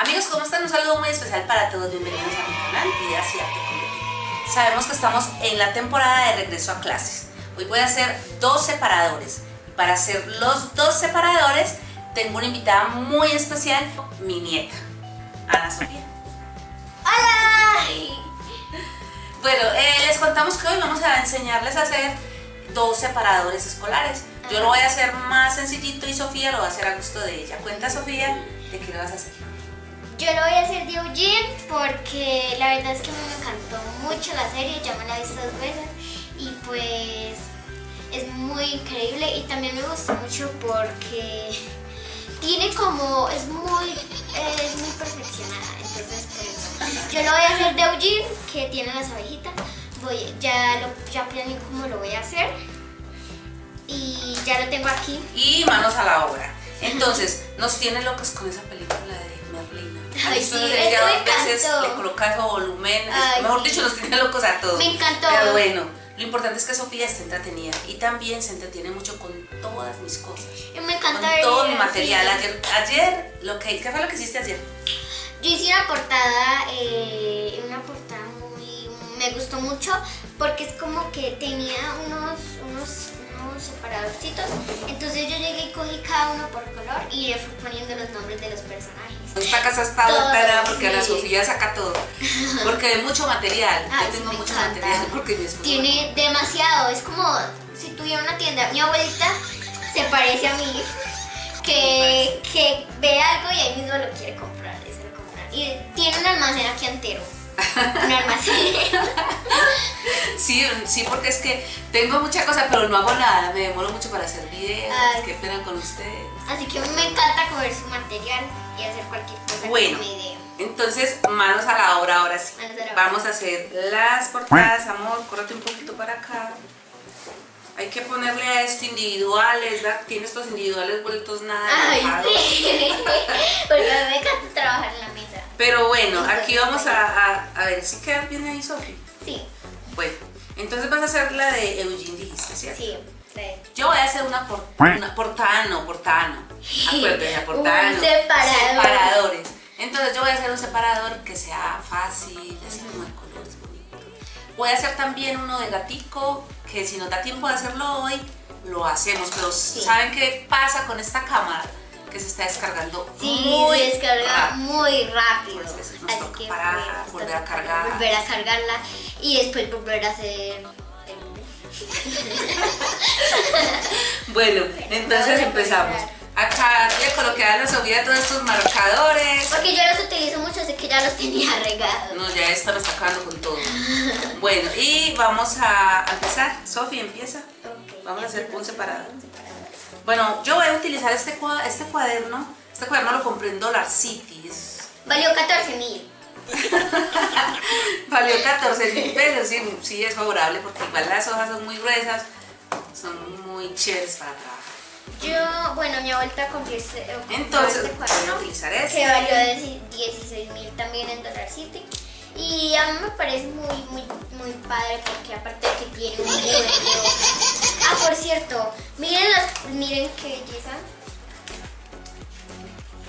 Amigos, ¿cómo están? Un saludo muy especial para todos. Bienvenidos a mi canal y Arte Sabemos que estamos en la temporada de regreso a clases. Hoy voy a hacer dos separadores. Y para hacer los dos separadores, tengo una invitada muy especial, mi nieta, Ana Sofía. ¡Hola! Bueno, eh, les contamos que hoy vamos a enseñarles a hacer dos separadores escolares. Yo lo voy a hacer más sencillito y Sofía lo va a hacer a gusto de ella. Cuenta, Sofía, de qué lo vas a hacer. Yo lo voy a hacer de Eugene porque la verdad es que me encantó mucho la serie, ya me la he visto dos veces y pues es muy increíble y también me gustó mucho porque tiene como, es muy, es muy perfeccionada, entonces pues yo lo voy a hacer de Eugene que tiene las abejitas, voy, ya, lo, ya planeé cómo lo voy a hacer y ya lo tengo aquí. Y manos a la obra. Entonces, nos tiene locos con esa película de Merlina. Ay, sí, Entonces, eso me dos veces encantó. le coloca su volumen, Ay, mejor sí. dicho, nos tiene locos a todos. Me encantó. Pero bueno, lo importante es que Sofía esté entretenida y también se entretiene mucho con todas mis cosas. Y me encanta Con todo mi material. sí. Ayer, ayer lo que, ¿qué fue lo que hiciste ayer? Yo hice una portada, eh, una portada muy, me gustó mucho porque es como que tenía unos, unos, unos separadorcitos. Entonces yo llegué y cogí cada uno por color y le fui poniendo los nombres de los personajes. Esta casa está loca porque sí. Sofía saca todo. Porque hay mucho material. Ay, Yo tengo mucho encanta. material porque mi. Tiene demasiado, es como si tuviera una tienda. Mi abuelita se parece a mí, que, que ve algo y ahí mismo lo quiere comprar, y se lo compra. Y tiene un almacén aquí entero. Un almacén. Sí, sí, porque es que tengo mucha cosa, pero no hago nada. Me demoro mucho para hacer videos. Ay, Qué pena con ustedes. Así que me encanta coger su material y hacer cualquier cosa Bueno. con mi idea. Entonces, manos a la obra ahora sí. Manos a la obra. Vamos a hacer las portadas, amor. Córrate un poquito para acá. Hay que ponerle a esto individuales, ¿verdad? Tiene estos individuales vueltos nada. Ay, sí. Porque a mí me encanta trabajar en la mesa. Pero bueno, aquí vamos a, a, a ver si queda bien ahí, Sofi. Sí, Bueno, entonces vas a hacer la de Eugene, dijiste, ¿cierto? sí. trae. Yo voy a hacer una, por, una portada, no, portada no. Acuérdense, la portada Un separador. Separadores. Entonces yo voy a hacer un separador que sea fácil, así como de colores bonitos. Voy a hacer también uno de gatico, que si nos da tiempo de hacerlo hoy, lo hacemos. Pero ¿saben qué pasa con esta cámara? Que se está descargando Sí, muy descarga rápido. muy rápido. Pues eso nos Así toca que parar, volver a cargar. Volver a cargarla y después volver a hacer Bueno, entonces empezamos. Acá le coloqué a la Sofía todos estos marcadores. Porque yo los utilizo mucho, así que ya los tenía regados. No, ya esta está acabando con todo. Bueno, y vamos a empezar. Sofía, empieza. Vamos a hacer un separado. Bueno, yo voy a utilizar este, cua- este cuaderno. Este cuaderno lo compré en Dollar City. es- Valió 14 mil. Valió 14 mil pesos. Sí, sí, es favorable porque igual las hojas son muy gruesas. Son muy chéveres para trabajar. Yo, bueno, mi abuelita compró este, eh, Entonces, este voy a cuaderno utilizar que este. valió 16 mil también en Dollar City. Y a mí me parece muy, muy, muy padre porque aparte de que tiene un hojas. Ah, por cierto, miren las, miren qué belleza.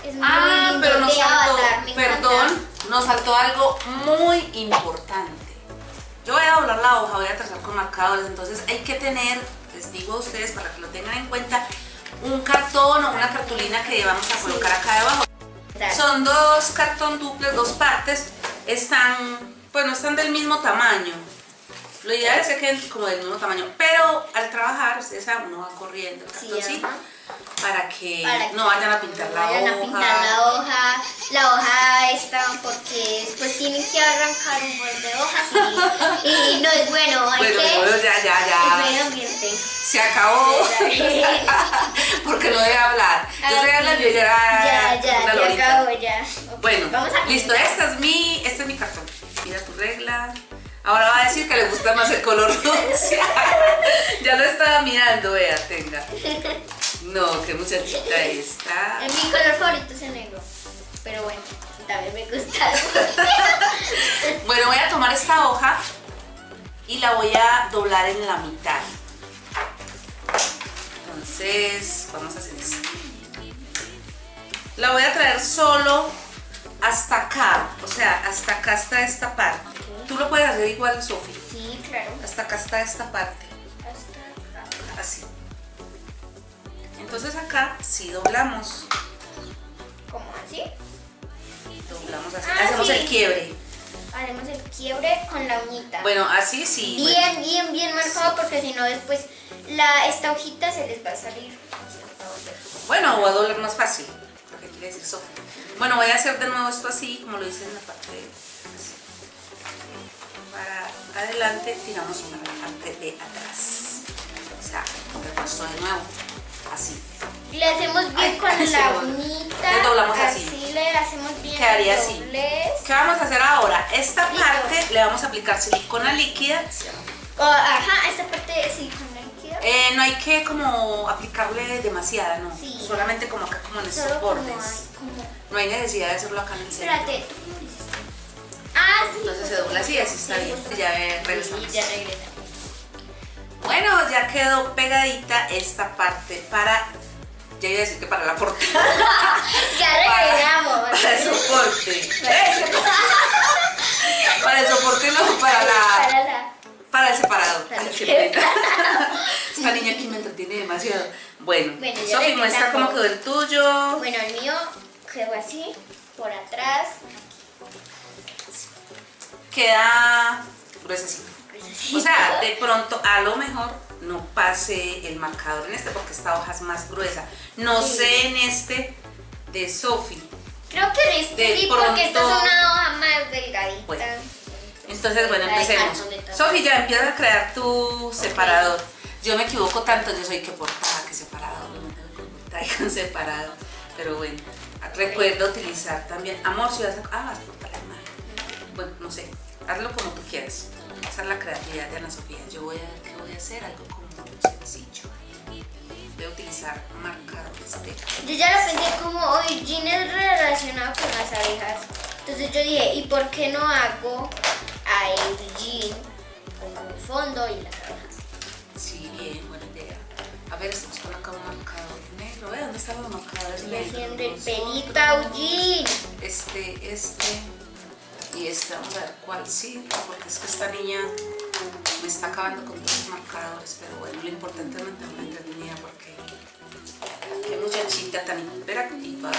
Es muy Ah, lindo pero nos Avatar, me perdón, nos faltó algo muy importante. Yo voy a doblar la hoja, voy a trazar con marcadores, entonces hay que tener, les digo a ustedes para que lo tengan en cuenta, un cartón o una cartulina que vamos a colocar acá debajo. Son dos cartón duples, dos partes, están, pues no están del mismo tamaño. Lo ideal es que queden como del mismo tamaño, pero al trabajar, ustedes saben, uno va corriendo el Sí, cartoncito ajá. para que Para no que vayan a pintar no la vayan hoja. a pintar la hoja, la hoja esta porque después tienen que arrancar un buen de hojas y, y no es bueno, hay Bueno, que bueno, ya, ya, ya. el medio ambiente. Se acabó. Sí, Porque no debe hablar. Yo Ah, estoy hablando y ya, ya, ya, ya acabo ya. Ok, Bueno, vamos a listo. Este es mi, este es mi cartón. Mira tu regla. Ahora va a decir que le gusta más el color dulce. ya lo estaba mirando, vea, tenga. No, qué muchachita esta. Eh, Mi color favorito es el negro, pero bueno, también me gusta. Bueno, voy a tomar esta hoja y la voy a doblar en la mitad. Entonces, vamos a hacer esto. La voy a traer solo hasta acá, o sea, hasta acá está esta parte. Tú lo puedes hacer igual, Sofi. Sí, claro. Hasta acá está esta parte, Hasta acá. así. Entonces acá, si doblamos, ¿Cómo así? doblamos así, Ah, hacemos sí. el quiebre. Haremos el quiebre con la uñita. Bueno, así sí. bueno. bien, bien, bien marcado porque si no después la, esta hojita se les va a salir. Bueno, o a doblar más fácil, lo que quiere decir Sofi. Bueno, voy a hacer de nuevo esto así, como lo hice en la parte de así. Para adelante, tiramos para la parte de atrás. O sea, repuesto de nuevo, así. Le hacemos bien Ay, con la uñita. le doblamos así. le hacemos bien. Quedaría así. ¿Qué vamos a hacer ahora? Esta Listo. parte le vamos a aplicar silicona líquida. O, ajá, esta parte con la líquida. Eh, no hay que como aplicarle demasiada, no. Sí. Solamente como acá, como en estos como bordes. hay, como... No hay necesidad de hacerlo acá en el centro. Espérate, Ah, sí. Entonces se dobla así, así está bien. Ya regresamos. Ya regresa. Bueno, ya quedó pegadita esta parte para, ya iba a decir que para la portada, Ya regresamos. para el soporte. Para el soporte no, para la, Para la... para el. Para pena. Esta niña aquí me entretiene demasiado. Bueno, Bueno, Sofi, muestra regresamos. cómo quedó el tuyo. Bueno, el mío quedó así, por atrás. Queda gruesecito. O sea, de pronto a lo mejor no pase el marcador en este porque esta hoja es más gruesa. No Sí. sé en este de Sofi. Creo que en este de sí, porque esta es pronto- una hoja más delgadita. Bueno, Entonces, bueno, empecemos. Sofi, ya empieza a crear tu separador. Yo me equivoco tanto, yo soy que portada, que separador, con separado. Pero bueno, recuerda utilizar también. Amor, si vas a. Ah, vas. Bueno, no sé, hazlo como tú quieras. Esa es la creatividad de Ana Sofía. Yo voy a ver qué voy a hacer, algo como sencillo. Voy a utilizar marcadores de. Yo ya lo pensé como es relacionado con las abejas. Entonces yo dije, ¿y por qué no hago a Eugene como el fondo y las abejas? Sí, bien, buena idea. A ver, estamos con acá un marcador negro. ¿Ve dónde están los marcadores negros? haciendo el Nosotros. pelito a Eugene. Este, este y este. Vamos a ver cuál sí, porque es que esta niña me está acabando con todos los marcadores. Pero bueno, lo importante es mantenerla entretenida porque qué muchachita tan hiperactiva.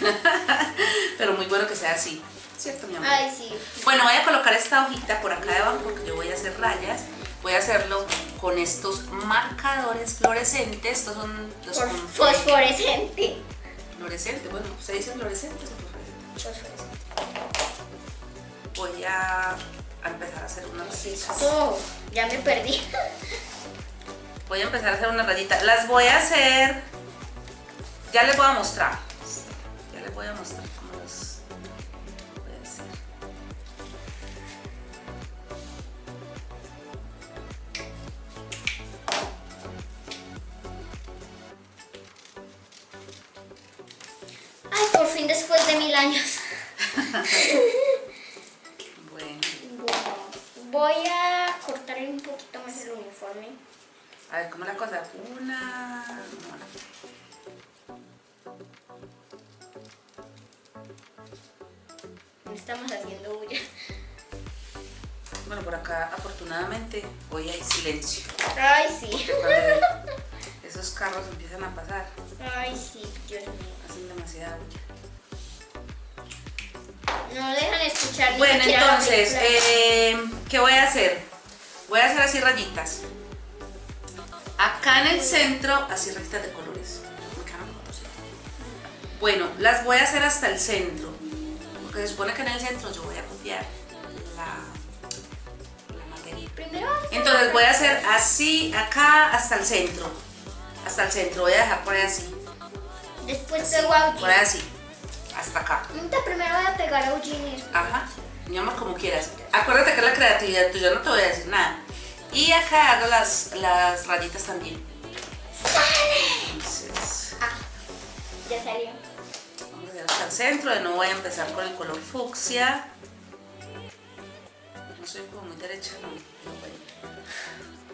pero muy bueno que sea así, ¿cierto, mi amor? Ay, sí. Bueno, voy a colocar esta hojita por acá debajo porque yo voy a hacer rayas. Voy a hacerlo con estos marcadores fluorescentes. Estos son los fosforescente. Fluorescentes, bueno, ¿se dice fluorescentes o fosforescentes? Fosforescente. Voy a, a empezar a hacer unas rayitas. Oh, ya me perdí. Voy a empezar a hacer unas rayitas. Las voy a hacer. Ya les voy a mostrar. Ya les voy a mostrar cómo las voy a hacer. Ay, por fin después de mil años. Bueno, Bueno, voy a cortarle un poquito más el uniforme. a ver cómo la cosa. Una. No estamos haciendo bulla. Bueno, por acá afortunadamente hoy hay silencio. Ay, sí. Esos carros empiezan a pasar, Ay, sí, Dios mío. hacen demasiada bulla. No dejan escuchar Bueno, entonces, eh, ¿qué voy a hacer? Voy a hacer así rayitas. Acá en el centro, así rayitas de colores. Bueno, las voy a hacer hasta el centro. Porque se supone que en el centro yo voy a copiar la, la materia. Primero Entonces voy a hacer así, acá hasta el centro. Hasta el centro, voy a dejar por ahí así. Después así, a por ahí así. Hasta acá. Ahorita primero voy a pegar a Eugene Ajá, mi amor, como quieras. Acuérdate que es la creatividad tuya, no te voy a decir nada. Y acá hago las, las rayitas también. Entonces, Ah, ya salió. vamos a hacer hasta el centro. De nuevo voy a empezar con el color fucsia. No soy como muy derecha, no. no.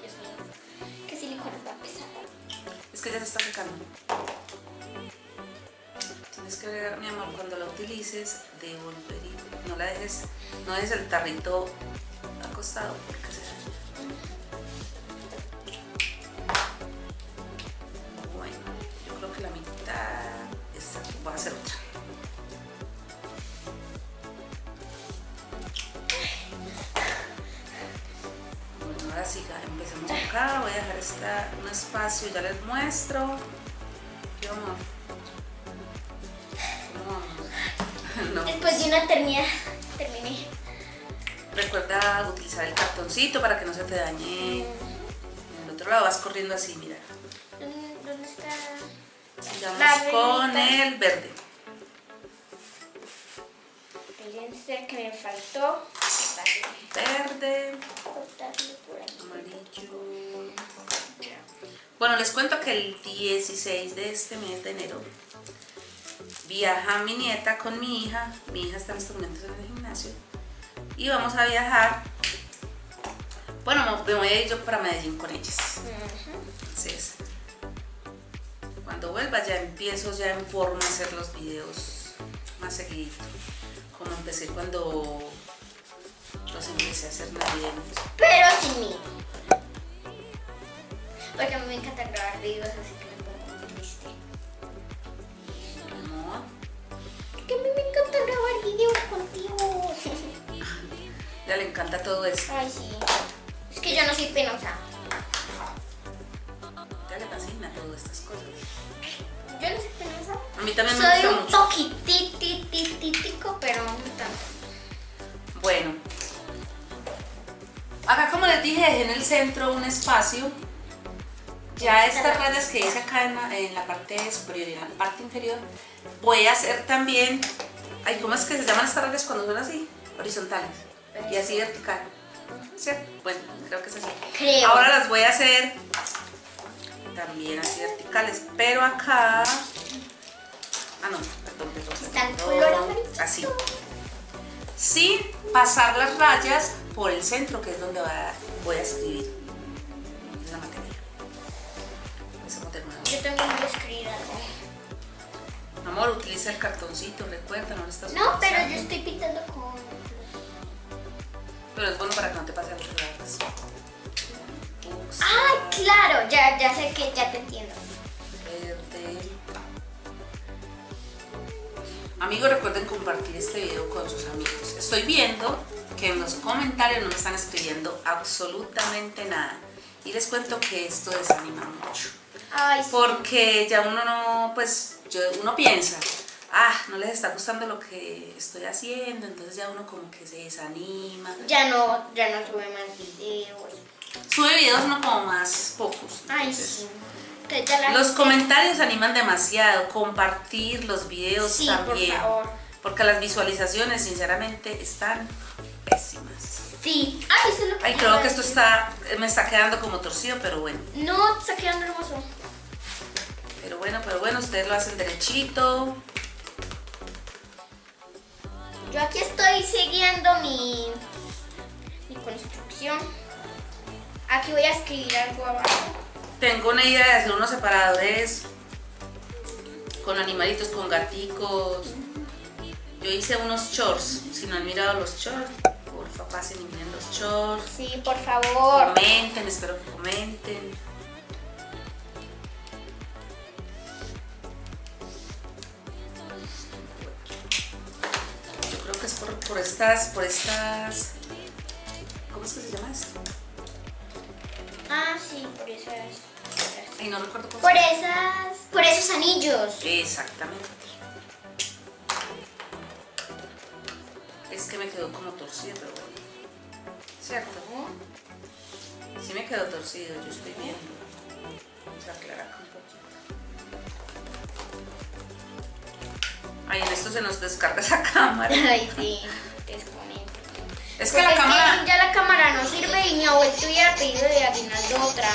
Dios mío. Que silicona va a pesar. Es que ya se está secando. Tienes que mi amor, cuando la utilices, devolver y no la dejes, no dejes el tarrito acostado porque se. Bueno, yo creo que la mitad, esta, voy a hacer otra. Bueno, ahora sí, ya empecemos acá, voy a dejar esta, un espacio, ya les muestro. ¿Qué vamos? No. Después de una eternidad, terminé. Recuerda utilizar el cartoncito para que no se te dañe. En el otro lado vas corriendo así, mira. ¿Dónde, está? Sigamos La con el verde. Fíjense que me faltó Verde, cortarlo por aquí. amarillo. Bueno, les cuento que el 16 de este mes de enero viaja mi nieta con mi hija. Mi hija está en estos momentos en el gimnasio. Y vamos a viajar. Bueno, me voy a ir yo para Medellín con ellas. Entonces, cuando vuelva ya empiezo ya en forma a hacer los videos más seguido. Como empecé cuando los empecé a hacer navideños. Pero sin mí. Porque a mí me encanta grabar videos, así que Le encanta todo esto. Ay, sí. Es que yo no soy penosa. Ya le fascina todas estas cosas. Yo no soy penosa. A mí también me Soy gusta un mucho. toquititititico, pero no tanto. Bueno. Acá como les dije, dejé en el centro un espacio. Ya estas rayas que hice acá en la, en la parte superior y en la parte inferior, voy a hacer también, ay, ¿cómo es que se llaman estas rayas cuando son así? Horizontales y así vertical. ¿Cierto? Bueno, creo que es así. Creo. Ahora las voy a hacer también así verticales, pero acá... Ah, no, perdón, perdón. Está el color amarillito. Así. Sin pasar las rayas por el centro, que es donde voy a escribir la materia. Empecemos de nuevo. Yo también voy a escribir algo. Amor, utiliza el cartoncito, recuerda, no lo estás No, pero yo estoy pintando con... Pero es bueno para que no te pasen las rayas. Fucsia, ¡Ah, claro! Ya, ya sé que ya te entiendo. verde. Amigos, recuerden compartir este video con sus amigos. Estoy viendo que en los comentarios no me están escribiendo absolutamente nada. Y les cuento que esto desanima mucho. Ay, sí. Porque ya uno no, pues, yo- uno piensa, ah, no les está gustando lo que estoy haciendo, entonces ya uno como que se desanima. Ya no, ya no sube más videos. Sube videos no como más pocos. Ay, entonces, sí. Entonces ya la Los gente- comentarios animan demasiado, compartir los videos Sí, también. por favor. Porque las visualizaciones, sinceramente, están pésimas. Sí. Ay, eso es lo que Ay, creo que esto está, me está quedando como torcido, pero bueno. No, está quedando hermoso. Pero bueno, pero bueno, ustedes lo hacen derechito. Yo aquí estoy siguiendo mi, mi construcción. Aquí voy a escribir algo abajo. Tengo una idea de hacer unos separadores con animalitos, con gaticos. Yo hice unos shorts. Si no han mirado los shorts, porfa pasen y miren los shorts. Sí, por favor. Comenten, espero que comenten. Que es por, por estas, por estas. ¿Cómo es que se llama esto? Ah, sí, por esas. Ay, no recuerdo cómo Por se llama. esas. Por esos anillos. Exactamente. Es que me quedó como torcido, pero bueno. ¿Cierto? Sí me quedó torcido, yo estoy viendo. Vamos a aclarar un poquito. Ay, en esto se nos descarga esa cámara. Ay, sí. Desconecto. Es que Porque la cámara... ya la cámara no sirve y mi abuelito hubiera pedido de aguinaldo otra.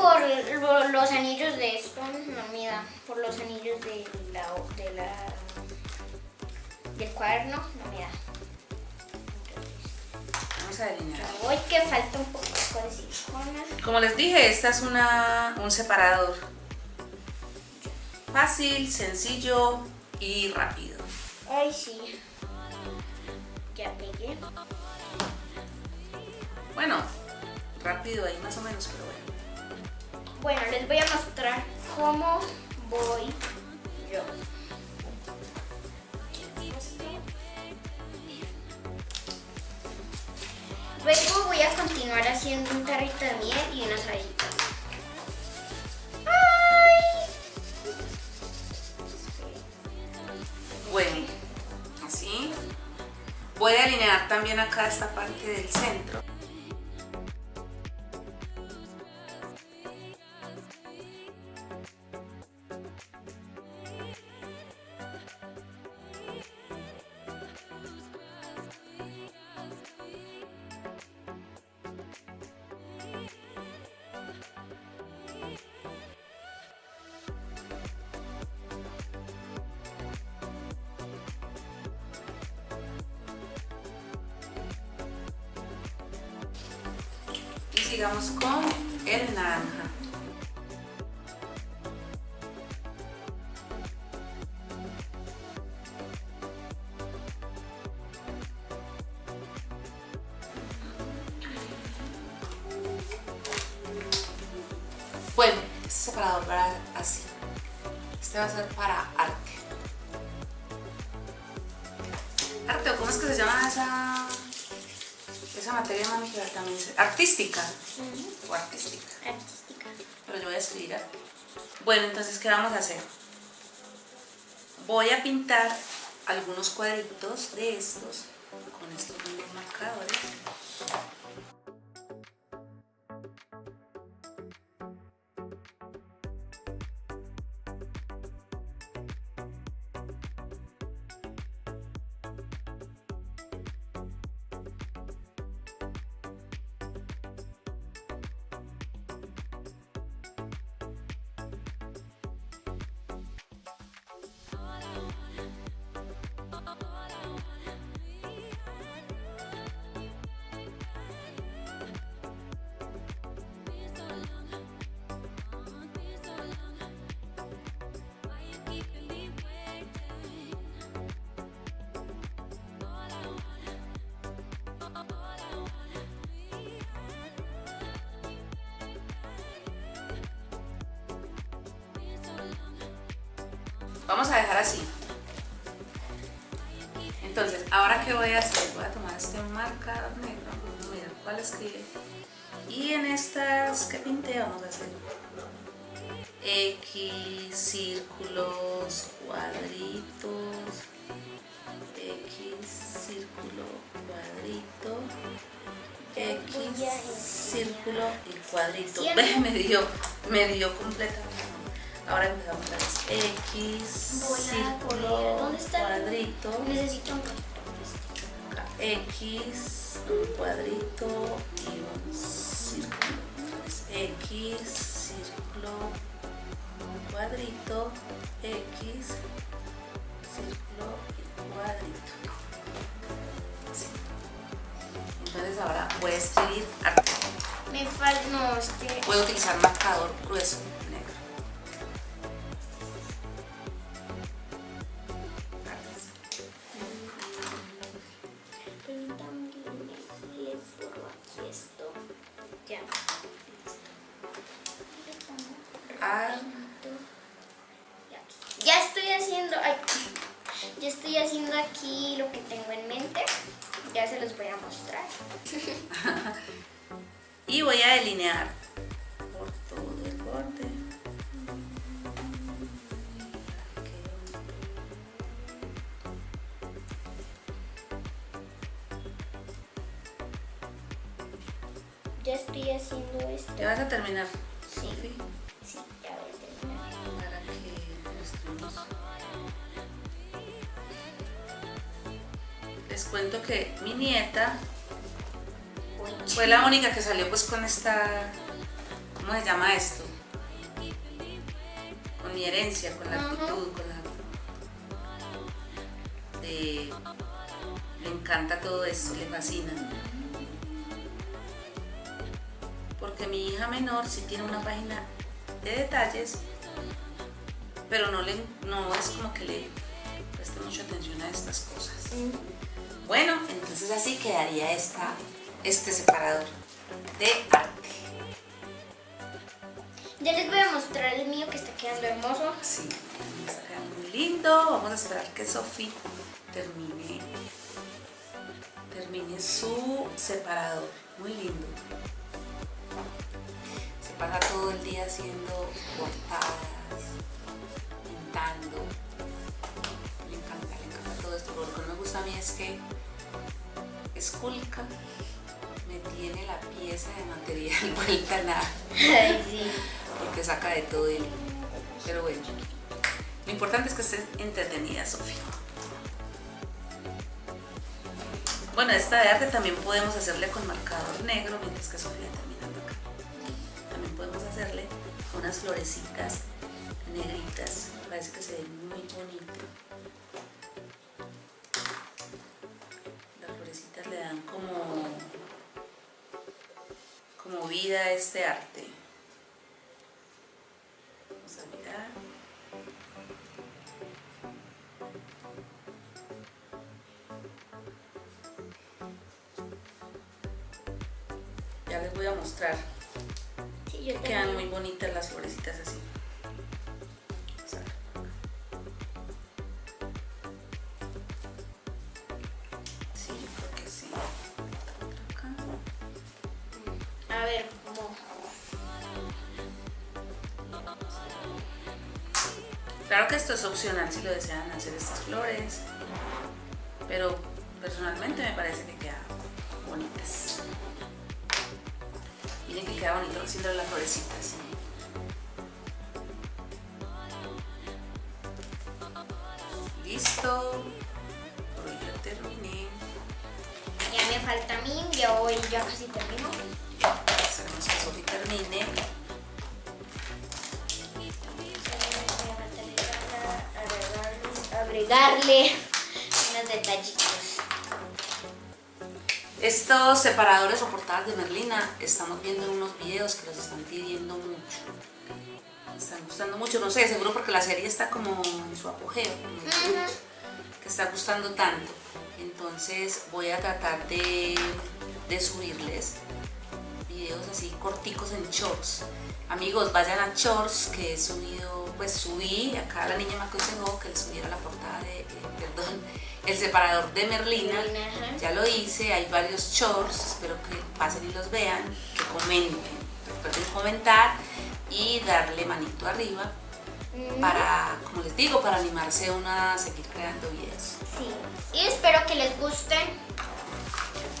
Por los anillos de esto, no mira, por los anillos de la, de la del cuaderno, no mira. Vamos a delinear. Hoy que falta un poco de silicona. Como les dije, esta es una, un separador. Fácil, sencillo y rápido. Ay, sí. Ya pegué. Bueno, rápido ahí más o menos, pero bueno. Bueno, les voy a mostrar cómo voy yo. Luego voy a continuar haciendo un tarrito de miel y unas rayitas. ¡Ay! Bueno, así. Voy a alinear también acá esta parte del centro. Sigamos con el naranja. Hacer? Voy a pintar algunos cuadritos de estos con estos mismos marcadores. Vamos a dejar así. Entonces, ¿ahora qué voy a hacer? Voy a tomar este marcador negro. Mira, ¿cuál escribe? Y en estas que pinté vamos a hacer X, círculos, cuadritos, X, círculo, cuadrito, X, círculo y cuadrito. me dio, me dio completamente. Ahora empezamos a vez. X, círculo, ¿Dónde está? cuadrito. Necesito un X, un cuadrito y un círculo. X, círculo, un cuadrito, X, círculo y cuadrito. Así. Entonces ahora voy a escribir arte. Me falta, no, es que... Voy a utilizar marcador grueso. Voy a delinear única que salió pues con esta, ¿cómo se llama esto? Con mi herencia, con la actitud, con la... de- le encanta todo esto, le fascina. Porque mi hija menor sí tiene una página de detalles, pero no, le, no es como que le preste mucha atención a estas cosas. Bueno, entonces así quedaría esta, este separador de arte. Ya les voy a mostrar el mío que está quedando hermoso. Sí, está quedando muy lindo. Vamos a esperar que Sofi termine, termine su separador. Muy lindo. Se pasa todo el día haciendo portadas, pintando. Le encanta, le encanta todo esto. Lo que no me gusta a mí es que esculca me tiene la pieza de material vuelta a nada Ay, sí. porque saca de todo él. Pero bueno, lo importante es que esté entretenida, Sofía. Bueno, esta de arte también podemos hacerle con marcador negro mientras que Sofía terminando acá. También podemos hacerle unas florecitas negritas. Parece que se ve muy bonito. Las florecitas le dan como, como vida a este arte. Vamos a mirar. Ya les voy a mostrar. Sí, yo Quedan muy bonitas las florecitas así. Si lo desean hacer estas flores, pero personalmente me parece que quedan bonitas. Miren que queda bonito haciendo las florecitas. Listo. Hoy ya terminé. Ya me falta a mí, ya voy, ya casi termino. Agregarle unos detallitos. Estos separadores o portadas de Merlina, estamos viendo unos videos que los están pidiendo mucho. Están gustando mucho, no sé, seguro porque la serie está como en su apogeo, boom, que está gustando tanto. Entonces voy a tratar de, de subirles videos así corticos en shorts. Amigos, vayan a shorts que he subido, pues subí, acá la niña me aconsejó que le subiera la portada de, eh, perdón, el separador de Merlina. Ya lo hice, hay varios shorts, espero que pasen y los vean, que comenten. Recuerden comentar y darle manito arriba para, como les digo, para animarse uno a seguir creando videos. Sí. Y espero que les gusten.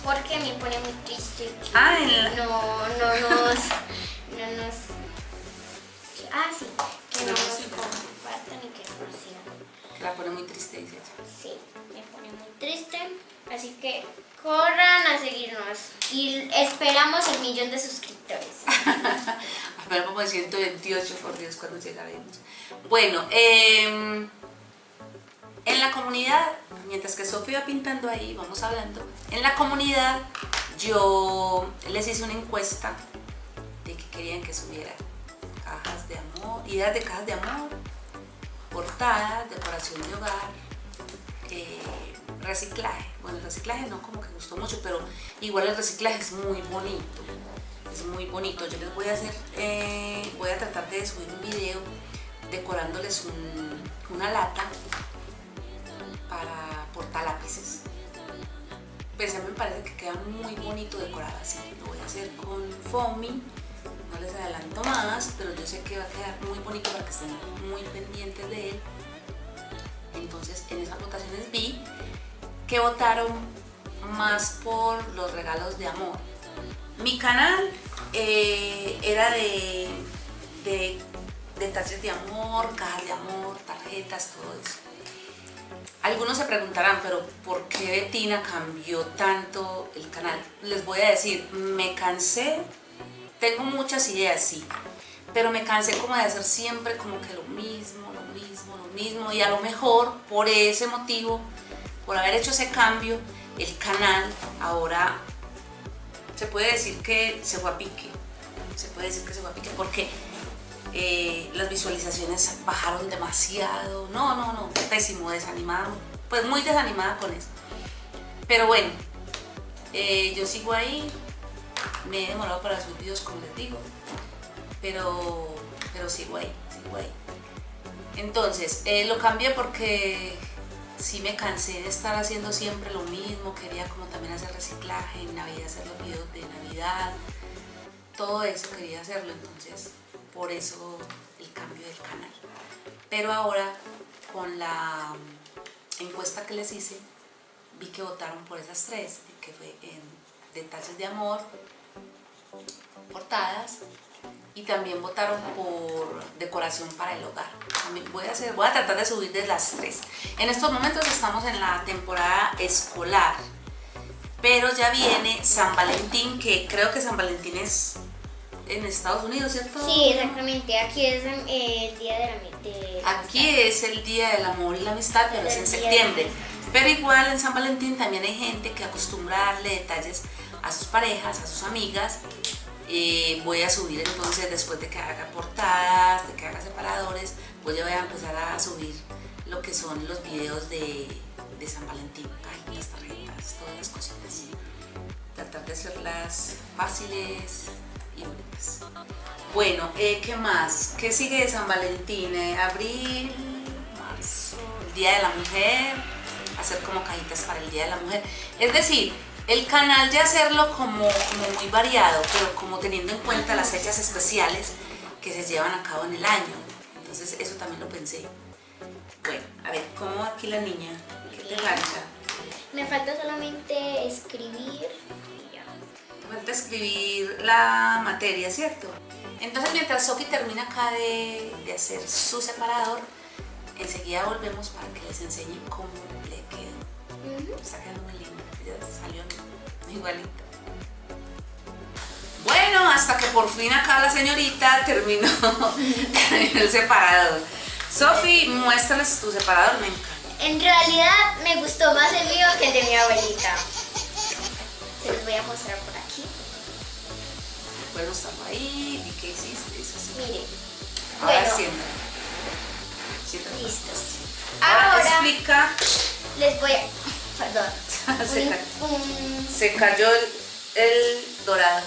Porque me pone muy triste que Ah, no, no nos, no nos, ah sí, que no No nos nos sigan. compartan y que no nos sigan. Que la pone muy triste, dice ella. Sí, me pone muy triste. Así que corran a seguirnos y esperamos el millón de suscriptores. Ver, como de 128, por Dios, cuando llegaremos. Bueno, em, en la comunidad, mientras que Sofía va pintando ahí, vamos hablando, en la comunidad yo les hice una encuesta de que querían que subiera cajas de amor, ideas de cajas de amor, portadas, decoración de hogar, eh, reciclaje. Bueno, el reciclaje no como que gustó mucho, pero igual el reciclaje es muy bonito. Es muy bonito. Yo les voy a hacer, eh, voy a tratar de subir un video decorándoles un- una lata para portalápices. Pues a me parece que queda muy bonito decorado así. Lo voy a hacer con foamy. Les adelanto más, pero yo sé que va a quedar muy bonito para que estén muy pendientes de él. Entonces en esas votaciones vi que votaron más por los regalos de amor. Mi canal eh, era de, de detalles de amor, cajas de amor, tarjetas, todo eso. Algunos se preguntarán, pero ¿por qué Betina cambió tanto el canal? Les voy a decir, me cansé, tengo muchas ideas, sí, pero me cansé como de hacer siempre como que lo mismo, lo mismo, lo mismo, y a lo mejor por ese motivo, por haber hecho ese cambio, el canal ahora se puede decir que se fue a pique, se puede decir que se fue a pique, porque eh, las visualizaciones bajaron demasiado, no, no, no, pésimo, desanimada, pues muy desanimada con eso. Pero bueno, eh, yo sigo ahí, me he demorado para sus videos como les digo, pero, pero sigo ahí, sigo ahí. Entonces, eh, lo cambié porque sí me cansé de estar haciendo siempre lo mismo, quería como también hacer reciclaje, en Navidad hacer los videos de Navidad, todo eso quería hacerlo, entonces por eso el cambio del canal. Pero ahora con la encuesta que les hice, vi que votaron por esas tres, que fue en detalles de amor, portadas y también votaron por decoración para el hogar. Voy a, hacer, voy a tratar de subir de las tres. En estos momentos estamos en la temporada escolar, pero ya viene San Valentín, que creo que San Valentín es en Estados Unidos, ¿cierto? Sí, exactamente. Aquí es el día de la, Aquí es el día del amor y la amistad, pero es en septiembre. Pero igual en San Valentín también hay gente que acostumbra a darle detalles a sus parejas, a sus amigas. Eh, voy a subir entonces después de que haga portadas, de que haga separadores, pues ya voy a empezar a subir lo que son los videos de, San Valentín, las tarjetas, todas las cositas. Tratar de hacerlas fáciles, bueno, eh, ¿qué más? ¿Qué sigue de San Valentín? Eh, abril, marzo, el Día de la Mujer, hacer como cajitas para el Día de la Mujer. Es decir, el canal de hacerlo como, muy variado, pero como teniendo en cuenta las fechas especiales que se llevan a cabo en el año. Entonces eso también lo pensé. Bueno, a ver, ¿cómo aquí la niña? ¿Qué te falta? Me falta solamente escribir falta escribir la materia, ¿cierto? Entonces mientras Sofi termina acá de, hacer su separador, enseguida volvemos para que les enseñe cómo le quedó. Está quedando muy lindo, ya salió igualito. Bueno, hasta que por fin acá la señorita terminó, el separador. Sofi, muéstrales tu separador, me encanta. En realidad me gustó más el mío que el de mi abuelita. Se los voy a mostrar por Puedo estarlo ahí. ¿Y qué hiciste? Mire. Ahora bueno, siéntate. Listo. Ahora, explica. Les voy a... Perdón. se, cayó el, dorado.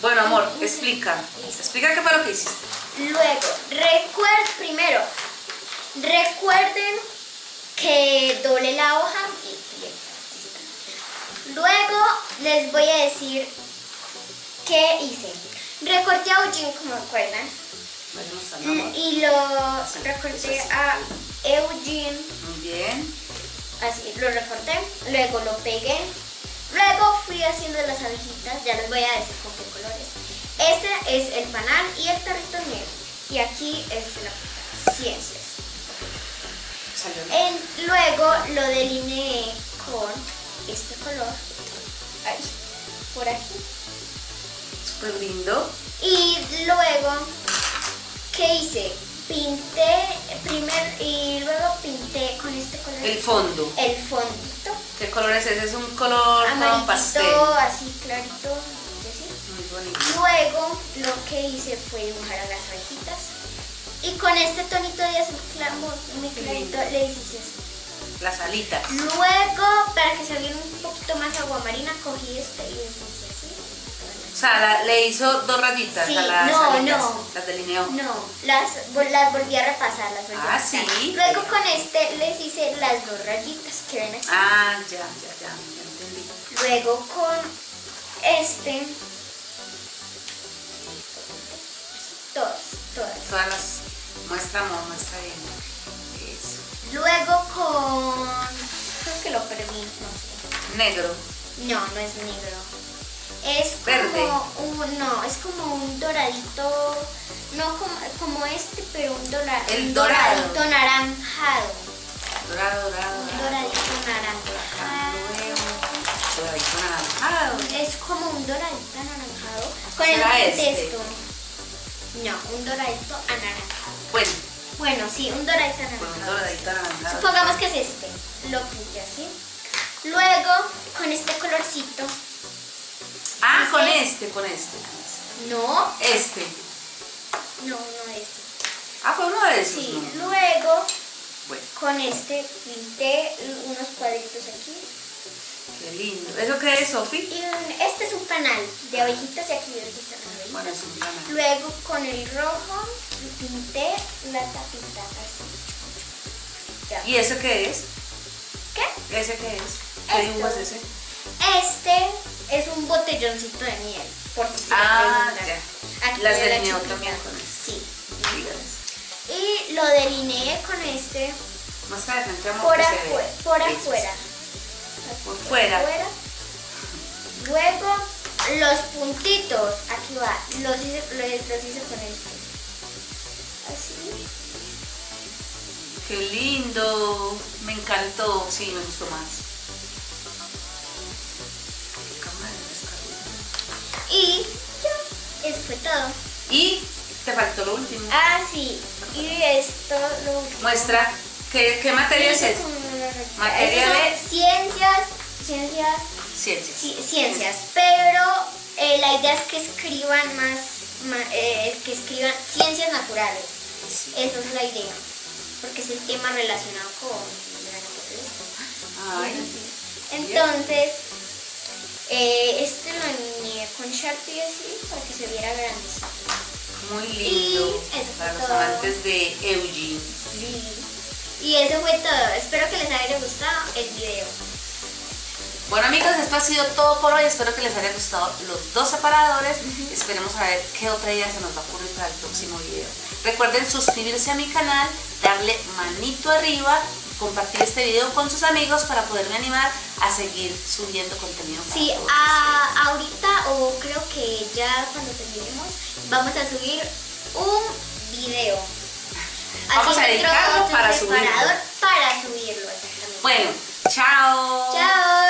Bueno, amor, explica. Explica qué fue lo que hiciste. Luego, recuerden, primero, recuerden que doble la hoja y Luego les voy a decir ¿Qué hice? Recorté a Eugene, como recuerdan. Mm, y lo recorté a Eugene. Muy bien. Así, lo recorté. Luego lo pegué. Luego fui haciendo las abejitas. Ya les voy a decir con qué colores. Este es el panal y el perrito negro. Y aquí es la ciencias. En, luego lo delineé con este color. Ahí, por aquí lindo. Y luego, ¿qué hice? Pinté primer y luego pinté con este color. El fondo. El fondito. ¿Qué color es ese? Es un color Amarillito, pastel. así clarito. Muy bonito. Luego lo que hice fue dibujar a las abejitas. Y con este tonito de azul muy clarito le hice eso. Las alitas. Luego, para que se viera un poquito más agua marina, cogí este y o sea, le hizo dos rayitas a las no, no. las delineó. No, las, las volví a repasar, las volví ah, a sí. Luego con este les hice las dos rayitas que ven aquí. Ah, ya, ya, ya, ya entendí. Luego con este, todas, todas. Todas las, muestra amor, muestra bien. Eso. Luego con, creo que lo perdí, no sé. Negro. No, no es negro Es Verde. como un, no, es como un doradito, no como, como este, pero un, dora- El un dorado. doradito naranjado. Dorado, dorado, Un dorado. doradito naranjado. Doradito anaranjado. Es como un doradito anaranjado con ¿Será el este? texto. No, un doradito anaranjado. Bueno, Bueno, sí, un doradito con un anaranjado. doradito anaranjado. Supongamos que es este. Lo pinté así. Luego, con este colorcito. Ah, este, con este. con este. No, Este. no, no este. Ah, fue uno de esos. Sí, ¿no? luego Bueno, con este pinté unos cuadritos aquí. qué lindo. ¿Eso qué es, Sofi? Este es un panal de abejitas y aquí las abejitas. Bueno, es un plan. Luego con el rojo pinté la tapita así. Ya. ¿Y ese qué es? ¿Qué? ¿Ese qué es? ¿Qué dibujo es ese? Este es un botelloncito de miel, por si Ah, ya. Aquí Las la delineó también con. Sí. Y lo delineé con este Muestra de frente, amor, por, vea. por afuera. Por fuera. Luego los puntitos, aquí va, los hice, los, los hice con este. Así. Qué lindo. Me encantó. Sí, me gustó más. Y ya, eso fue todo. Y te faltó lo último. Ah, sí. Y esto lo último. Muestra qué, qué materia es rayita. Materia de- ciencias, ciencias, Ciencias. ci- ciencias, pero eh, la idea es que escriban más, eh, que escriban ciencias naturales. Sí. Esa es la idea, porque es el tema relacionado con la naturaleza. Ay, Entonces, eh, este lo alineé con Sharpie así para que se viera grandecito. muy lindo. Y eso Para fue los todo. amantes de Eugene. Sí. Y eso fue todo. Espero que les haya gustado el video. Bueno amigos, esto ha sido todo por hoy. Espero que les haya gustado los dos separadores. Esperemos a ver qué otra idea se nos va a ocurrir para el próximo video. Recuerden suscribirse a mi canal, darle manito arriba, compartir este video con sus amigos para poderme animar a seguir subiendo contenido. Sí, a- ahorita o creo que ya cuando terminemos vamos a subir un video. Vamos a dedicarlo para subirlo. para subirlo. Bueno, chao. Chao.